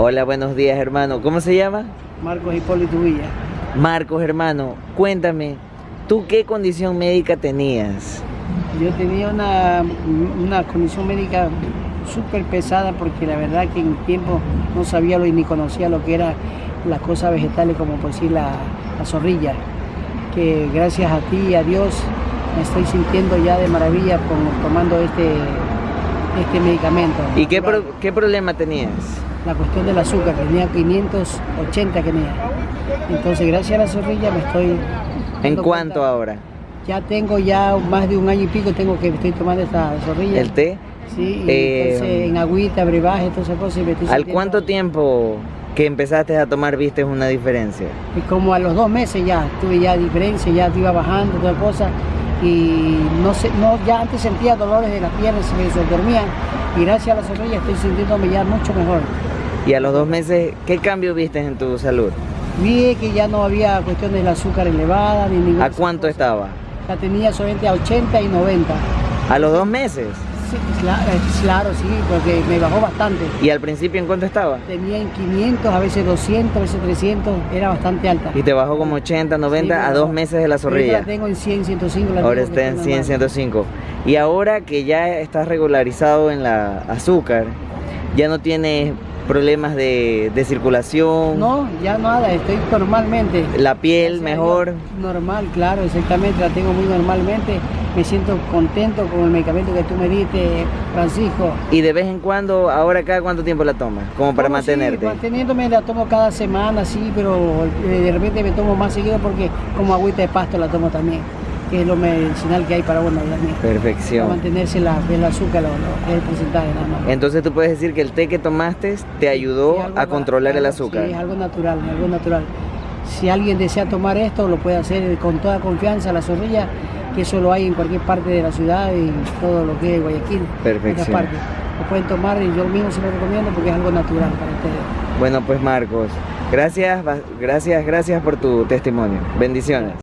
Hola, buenos días, hermano. ¿Cómo se llama? Marcos Hipólito Villa. Marcos, hermano, cuéntame, ¿tú qué condición médica tenías? Yo tenía una, una condición médica súper pesada porque la verdad que en el tiempo no sabía lo, ni conocía lo que eran las cosas vegetales como por decir la, la zorrilla. Que gracias a ti y a Dios me estoy sintiendo ya de maravilla con, tomando este, este medicamento. ¿Y qué, pro- qué problema tenías? La cuestión del azúcar, tenía 580 que tenía. Entonces gracias a la zorrilla me estoy... ¿En cuánto ahora? Ya tengo ya más de un año y pico tengo que estoy tomando esta zorrilla. ¿El té? Sí, y Eh, entonces en agüita, brebaje, todas esas cosas. y me estoy ¿Al cuánto tiempo que empezaste a tomar viste una diferencia? Y como a los dos meses ya tuve ya diferencia, ya iba bajando, toda cosa. Y no sé, no, ya antes sentía dolores de las piernas, se me dormían. Y gracias a la zorrilla estoy sintiéndome ya mucho mejor. Y a los dos meses, ¿qué cambio viste en tu salud? Vi que ya no había cuestión del azúcar elevada ni ninguna. ¿A cuánto estaba? La tenía solamente a 80 y 90. ¿A los dos meses? Sí, claro, claro, sí, porque me bajó bastante. ¿Y al principio en cuánto estaba? Tenía en 500, a veces 200, a veces 300, era bastante alta. Y te bajó como 80, 90 Sí, a dos meses de la zorrilla. La tengo en 100, 105. la Ahora está en está 100, normal. 105. Y ahora que ya estás regularizado en la azúcar, ya no tienes problemas de, de circulación, No, ya nada, estoy normalmente. la piel mejor. Normal, claro, exactamente, la tengo muy normalmente. Me siento contento con el medicamento que tú me diste, Francisco. Y de vez en cuando, ahora cada cuánto tiempo la tomas, como para sí, mantenerte. manteniéndome la tomo cada semana, sí, pero eh, de repente me tomo más seguido porque como agüita de pasto la tomo también, que es lo medicinal que hay para uno también. Para Perfección. mantenerse la, el azúcar, lo, lo- el porcentaje nada más. Entonces tú puedes decir que el té que tomaste te ayudó Sí, a controlar el azúcar. Sí, es algo natural, algo natural. Si alguien desea tomar esto, lo puede hacer con toda confianza, la zorrilla, que eso lo hay en cualquier parte de la ciudad y todo lo que es Guayaquil. Perfección. partes. Lo pueden tomar y yo mismo se lo recomiendo porque es algo natural para ustedes. Bueno, pues Marcos, gracias, gracias, gracias por tu testimonio. Bendiciones.